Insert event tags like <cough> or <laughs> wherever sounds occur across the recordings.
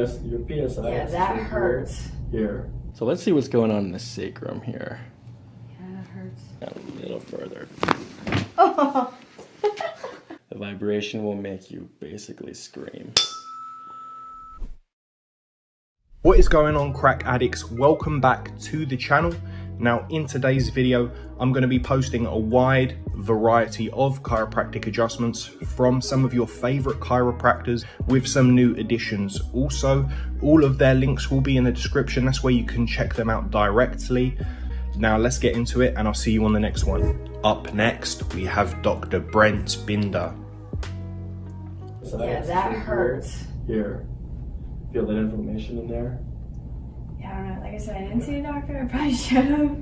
Your PSI Yeah, is that here, hurts. Here. So let's see what's going on in the sacrum here. Yeah, that hurts. A little further. Oh. <laughs> The vibration will make you basically scream. What is going on crack addicts? Welcome back to the channel. Now in today's video, I'm going to be posting a wide variety of chiropractic adjustments from some of your favorite chiropractors with some new additions. Also, all of their links will be in the description. That's where you can check them out directly. Now let's get into it and I'll see you on the next one. Up next, we have Dr. Brent Binder. So Yeah, that hurts. Here. Feel that inflammation in there? Yeah, I don't know. Like I said, I didn't see a doctor. I probably should have.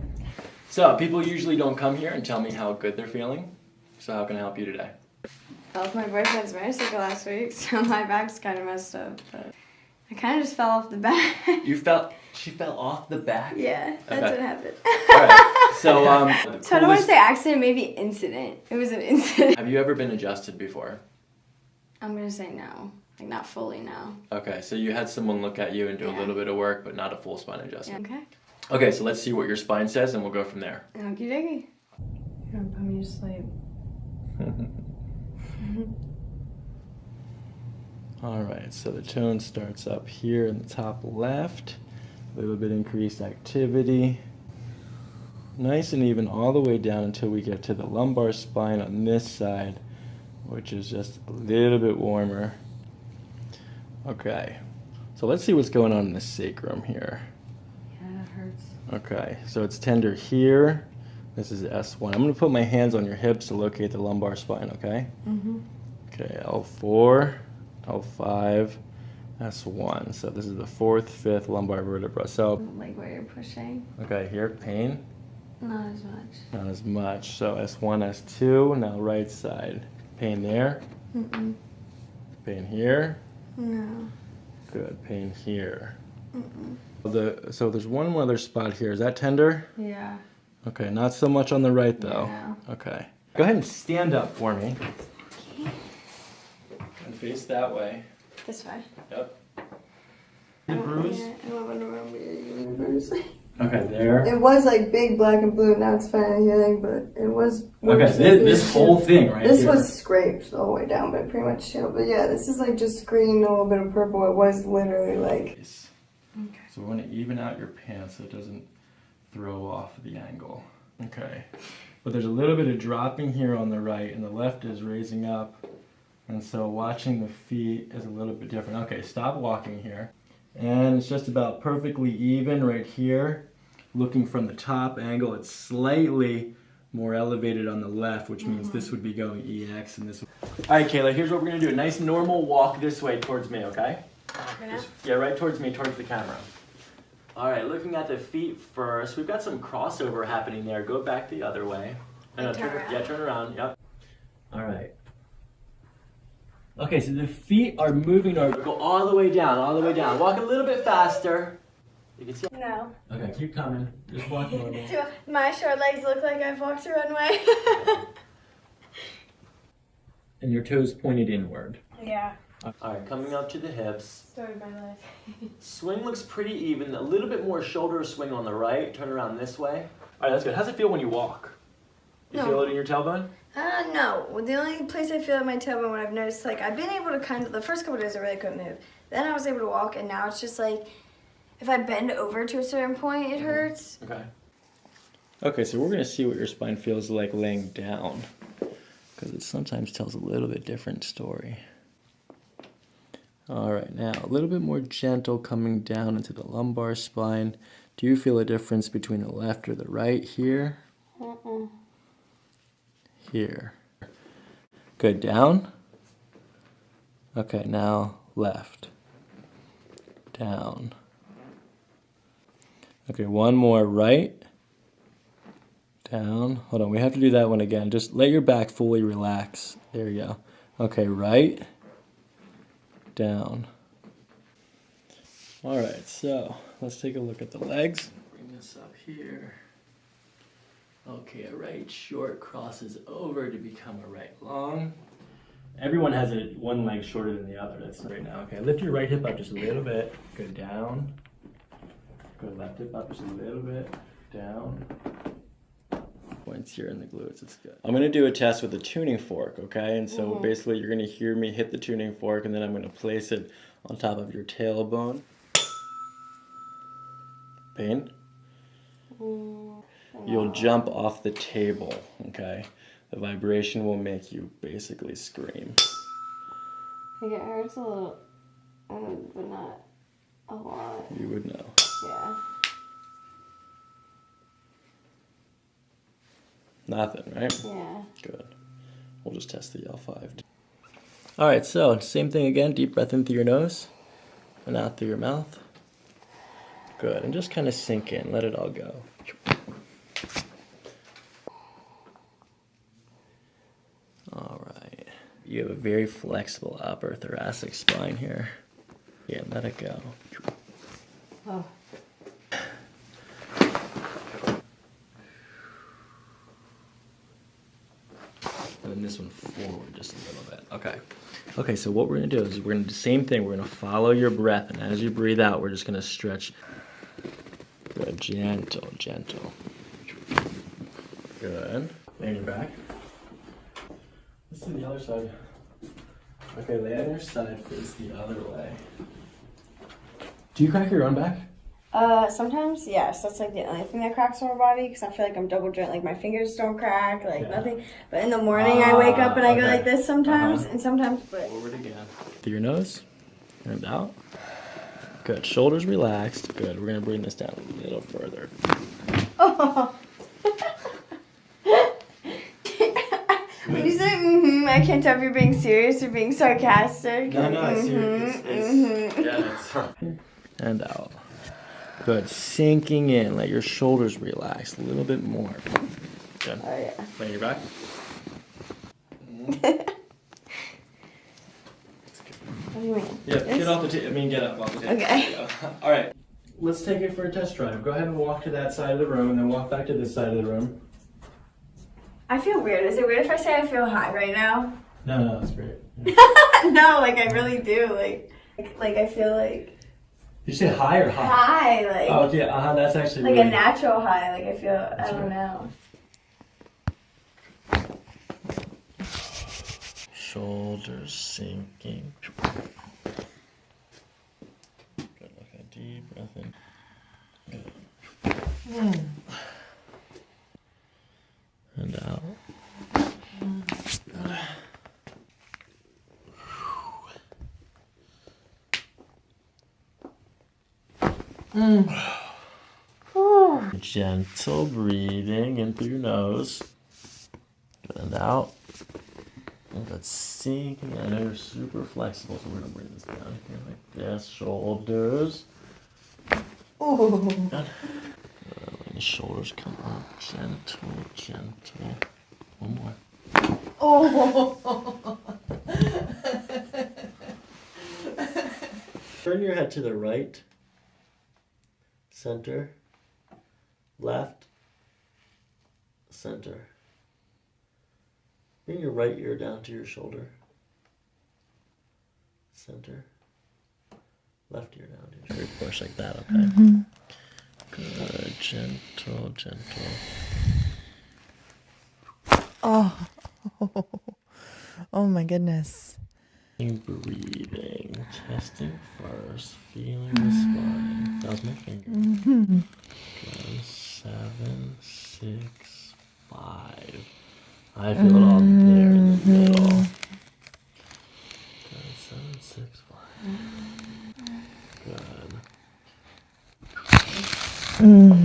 So, people usually don't come here and tell me how good they're feeling. So, how can I help you today? I left my boyfriend's motorcycle last week, <laughs> so my back's kind of messed up. But I kind of just fell off the back. You felt <laughs> she fell off the back. yeah, that's Okay. what happened. Alright, <laughs> so um, the So I don't want to say accident, maybe incident. It was an incident. Have you ever been adjusted before? I'm gonna say no, like not fully now. Okay, so you had someone look at you and do a little bit of work, but not a full spine Yeah. adjustment. Okay. Okay, so let's see what your spine says, and we'll go from there. Okie dokie. You're gonna put me to sleep. <laughs> All right, so the tone starts up here in the top left. A little bit increased activity. Nice and even all the way down until we get to the lumbar spine on this side, which is just a little bit warmer. Okay, so let's see what's going on in the sacrum here. Yeah, that hurts. Okay, so it's tender here. This is S1. I'm gonna put my hands on your hips to locate the lumbar spine, okay? Mm-hmm. Okay, L4, L5, S1. So this is the fourth, fifth lumbar vertebra. So, Like where you're pushing. okay, here, pain, Not as much. not as much. So S1, S2, now right side. Pain there, Mm-mm. pain here, No. good, pain here. Mm-mm. The, so there's one other spot here. Is that tender? Yeah. Okay, not so much on the right though. Yeah. Okay. Go ahead and stand up for me. Okay. And face that way. This way. Yep. The bruise? I don't remember your bruise. Okay, there. It was like big black and blue. Now it's finally healing, but it was. Okay, this, this whole thing right This here. was scraped all the way down, but pretty much healed. But yeah, this is like just green, a little bit of purple. It was literally like. Nice. So we want to even out your pants so it doesn't throw off the angle. Okay. But there's a little bit of dropping here on the right and the left is raising up. And so watching the feet is a little bit different. Okay, stop walking here. And it's just about perfectly even right here. Looking from the top angle, it's slightly more elevated on the left, which means this would be going EX and this All right, Kayla, here's what we're gonna do. A nice normal walk this way towards me, okay? Just- Yeah, right towards me, towards the camera. All right, looking at the feet first, we've got some crossover happening there. Go back the other way. No, turn turn, yeah, turn around. Yep. All right. Okay, so the feet are moving. Or go all the way down, all the way down. Walk a little bit faster. You can see. No. Okay, keep coming. Just walk normal. <laughs> Do my short legs look like I've walked a runway? <laughs> and your toes pointed inward. yeah. All right, coming up to the hips. Story of my life. <laughs> Swing looks pretty even. A little bit more shoulder swing on the right. Turn around this way. All right, that's good. How's it feel when you walk? You No. feel it in your tailbone? Uh, no. The only place I feel in my tailbone when I've noticed, like, I've been able to kind of, the first couple days I really couldn't move. Then I was able to walk, and now it's just like, if I bend over to a certain point, it hurts. Okay. Okay, so we're gonna see what your spine feels like laying down, because it sometimes tells a little bit different story. All right, now a little bit more gentle coming down into the lumbar spine. Do you feel a difference between the left or the right here? Here. Good, down. Okay, now left. Down. Okay, one more right. Down. Hold on, we have to do that one again. Just let your back fully relax. There you go. Okay, right. Down. All right, so let's take a look at the legs. Bring this up here. Okay, a right short crosses over to become a right long. Everyone has a one leg shorter than the other. That's right now. Okay, lift your right hip up just a little bit. Go down. Go left hip up just a little bit. Down. Points here in the glutes. It's good. I'm gonna do a test with a tuning fork. Okay, and so basically you're gonna hear me hit the tuning fork, and then I'm gonna place it on top of your tailbone. Pain. You'll jump off the table. Okay. The vibration will make you basically scream. Like it hurts a little, um, but not a lot. You would know. Yeah. Nothing, right? Yeah. Good. We'll just test the L5. All right, so same thing again. Deep breath in through your nose and out through your mouth. Good. And just kind of sink in. Let it all go. All right. You have a very flexible upper thoracic spine here. Yeah, let it go. Oh. And then this one forward just a little bit. Okay. Okay, so what we're gonna do is we're gonna do the same thing. We're gonna follow your breath, and as you breathe out, we're just gonna stretch. Good, gentle, gentle. Good. Lay on your back. Let's do the other side. Okay, lay on your side, face the other way. Do you crack your own back? Uh, sometimes yes. That's like the only thing that cracks on my body because I feel like I'm double joint. Like my fingers don't crack, like Yeah. nothing. But in the morning, I wake up and I go Ah, like this sometimes, Uh-huh. and sometimes. But Forward again. Through your nose and out. Good. Shoulders relaxed. Good. We're gonna bring this down a little further. when <laughs> you say mm-hmm, I can't tell if you're being serious or being sarcastic. No, no, it's Mhm, serious. It's, mhm. yeah, it's and out. Good. Sinking in. Let your shoulders relax a little bit more. Good. Oh yeah. Lay your back. What do you mean? Yeah, This? get off the table. I mean, get up off the table. Okay. <laughs> All right. Let's take it for a test drive. Go ahead and walk to that side of the room, and then walk back to this side of the room. I feel weird. Is it weird if I say I feel high right now? No, no, that's great. Yeah. <laughs> no, like I really do. Like, like I feel like Did you say high or high? high. Like. Oh, yeah. Uh huh. That's actually like really. a natural high. Like I feel, I don't right. know. Shoulders sinking. Good. Okay. Deep breath in. Good. And out. Good. <sighs> Gentle breathing in through your nose. And out. Let's sink. Know you're super flexible, so we're gonna bring this down here like this. Shoulders. Oh. Good. The shoulders come up. Gentle, gentle. One more. Oh. <laughs> Turn your head to the right, center, left, center. Bring your right ear down to your shoulder, center, left ear down to your shoulder. Push like that, okay? Mm-hmm. Good, gentle, gentle. Oh, <laughs> oh my goodness. Breathing, testing first, feeling mm-hmm. the spine. That was my finger. Good, <laughs> seven, six, five. I feel it all mm-hmm. there in the middle. Seven, six, five. Good. What?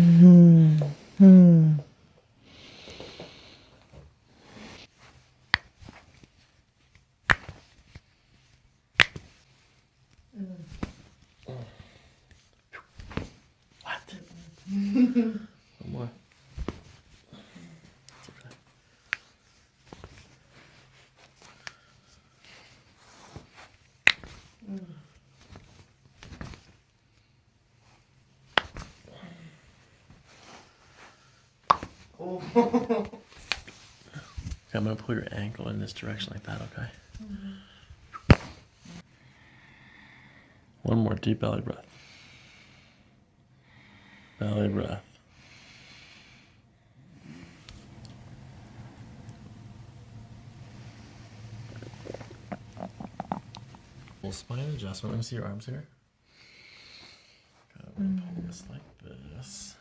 One more. okay, I'm gonna pull your ankle in this direction like that, okay? Mm -hmm. One more deep belly breath. Belly breath. Full spine adjustment. Let me see your arms here. Okay, I'm gonna pull this like this.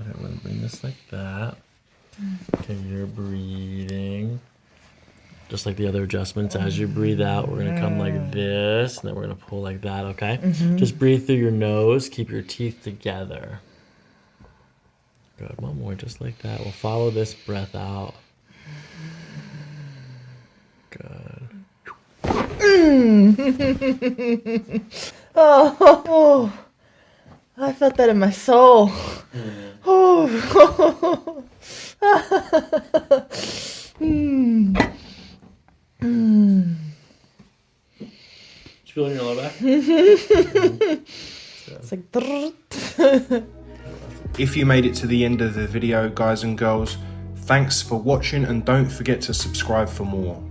Okay, I'm gonna bring this like that. Mm. Okay, you're breathing. Just like the other adjustments, as you breathe out, we're gonna come like this, and then we're gonna pull like that, okay? Just breathe through your nose, keep your teeth together. Good, one more, just like that. We'll follow this breath out. Good. <laughs> Oh, I felt that in my soul. Oh. <laughs> Mm. Mm. Did you feel it in your low back? It's like. If you made it to the end of the video, guys and girls, thanks for watching and don't forget to subscribe for more.